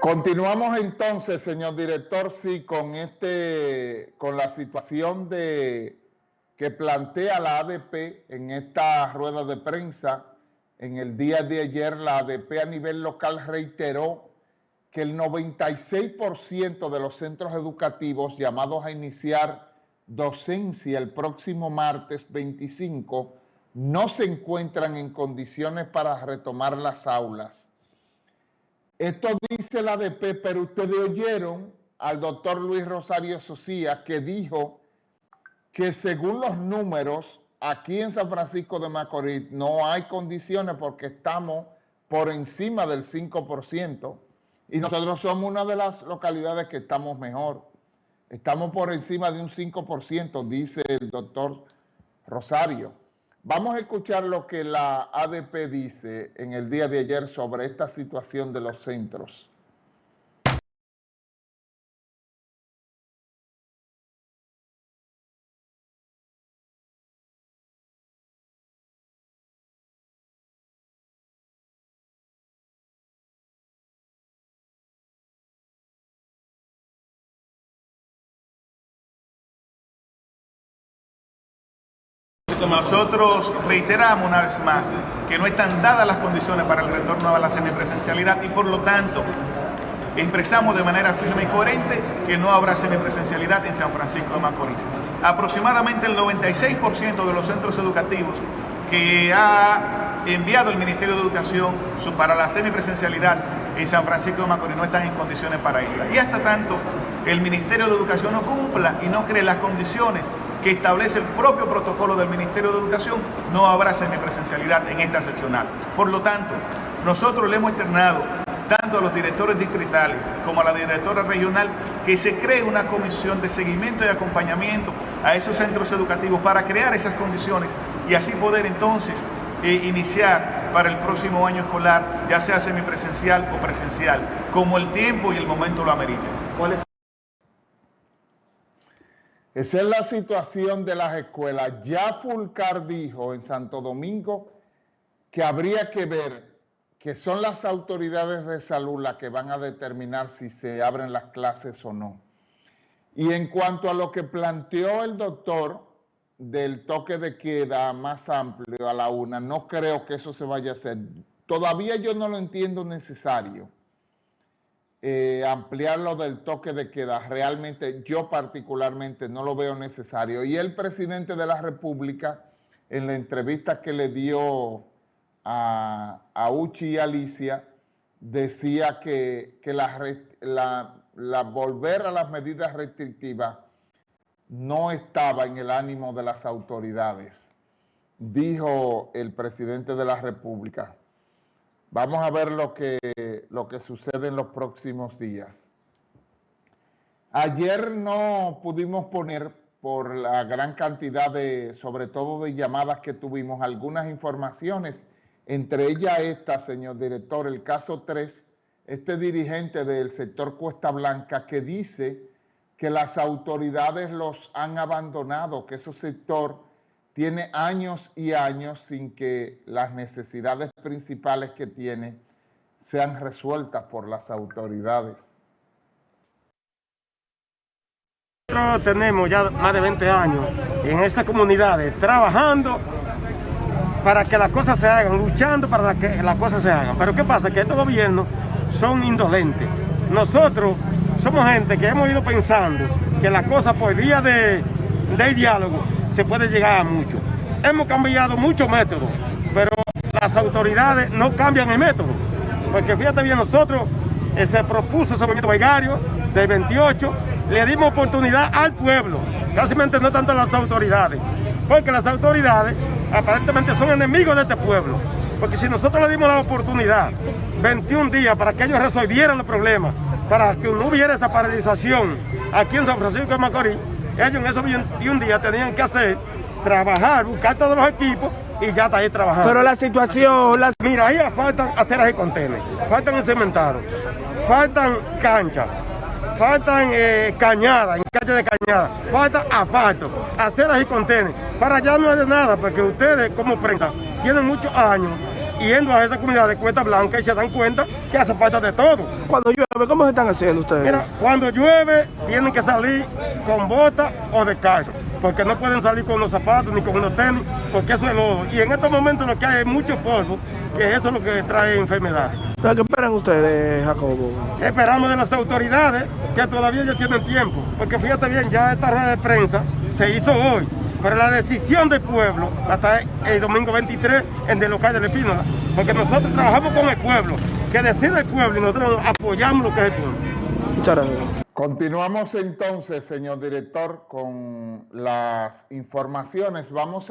Continuamos entonces, señor director, sí, con este, con la situación de que plantea la ADP en esta rueda de prensa. En el día de ayer, la ADP a nivel local reiteró que el 96% de los centros educativos llamados a iniciar docencia el próximo martes 25 no se encuentran en condiciones para retomar las aulas. Esto dice la ADP, pero ustedes oyeron al doctor Luis Rosario Socía que dijo que según los números, aquí en San Francisco de Macorís no hay condiciones porque estamos por encima del 5% y nosotros somos una de las localidades que estamos mejor. Estamos por encima de un 5%, dice el doctor Rosario. Vamos a escuchar lo que la ADP dice en el día de ayer sobre esta situación de los centros. Nosotros reiteramos una vez más que no están dadas las condiciones para el retorno a la semipresencialidad y por lo tanto expresamos de manera firme y coherente que no habrá semipresencialidad en San Francisco de Macorís. Aproximadamente el 96% de los centros educativos que ha enviado el Ministerio de Educación para la semipresencialidad en San Francisco de Macorís no están en condiciones para irla. Y hasta tanto el Ministerio de Educación no cumpla y no cree las condiciones que establece el propio protocolo del Ministerio de Educación, no habrá semipresencialidad en esta seccional. Por lo tanto, nosotros le hemos externado tanto a los directores distritales como a la directora regional que se cree una comisión de seguimiento y acompañamiento a esos centros educativos para crear esas condiciones y así poder entonces eh, iniciar para el próximo año escolar, ya sea semipresencial o presencial, como el tiempo y el momento lo ameriten. Esa es la situación de las escuelas. Ya Fulcar dijo en Santo Domingo que habría que ver que son las autoridades de salud las que van a determinar si se abren las clases o no. Y en cuanto a lo que planteó el doctor del toque de queda más amplio a la una, no creo que eso se vaya a hacer. Todavía yo no lo entiendo necesario eh, ampliar lo del toque de queda. Realmente yo particularmente no lo veo necesario. Y el presidente de la República, en la entrevista que le dio a, Uchi y Alicia, decía que, la, la volver a las medidas restrictivas no estaba en el ánimo de las autoridades, dijo el presidente de la República. Vamos a ver lo que, lo que sucede en los próximos días. Ayer no pudimos poner por la gran cantidad de, sobre todo de llamadas que tuvimos, algunas informaciones, entre ellas esta, señor director, el caso 3, este dirigente del sector Cuesta Blanca que dice que las autoridades los han abandonado, que ese sector tiene años y años sin que las necesidades principales que tiene sean resueltas por las autoridades. Nosotros tenemos ya más de 20 años en estas comunidades trabajando para que las cosas se hagan, luchando para que las cosas se hagan. Pero ¿qué pasa? Que estos gobiernos son indolentes. Nosotros somos gente que hemos ido pensando que las cosas por vía de diálogo se puede llegar a mucho. Hemos cambiado muchos métodos, pero las autoridades no cambian el método. Porque fíjate bien, nosotros eh, se propuso ese movimiento Veigario del 28, le dimos oportunidad al pueblo, casi no tanto a las autoridades, porque las autoridades aparentemente son enemigos de este pueblo. Porque si nosotros le dimos la oportunidad, 21 días, para que ellos resolvieran los problemas, para que no hubiera esa paralización aquí en San Francisco de Macorís, ellos en esos 21 días tenían que hacer, trabajar, buscar todos los equipos y ya está ahí trabajando. Pero la situación... Mira, ahí faltan aceras y contenes, faltan cementados, faltan canchas, faltan eh, cañadas, en calle de cañada, falta asfalto, aceras y contenes. Para allá no hay de nada, porque ustedes como prensa tienen muchos años yendo a esas comunidades de Cuesta Blanca y se dan cuenta que hace falta de todo. Cuando llueve, ¿cómo se están haciendo ustedes? Mira, cuando llueve tienen que salir con botas o descalzo, porque no pueden salir con los zapatos ni con unos tenis, porque eso es lodo. Y en estos momentos lo que hay es mucho polvo, que eso es lo que trae enfermedades. Entonces, ¿Qué esperan ustedes, Jacobo? Esperamos de las autoridades que todavía ya tienen tiempo, porque fíjate bien, ya esta rueda de prensa se hizo hoy, pero la decisión del pueblo hasta el domingo 23 en el local de la Espínola, porque nosotros trabajamos con el pueblo, que decide el pueblo y nosotros apoyamos lo que es el pueblo. Muchas gracias. Continuamos entonces, señor director, con las informaciones. Vamos a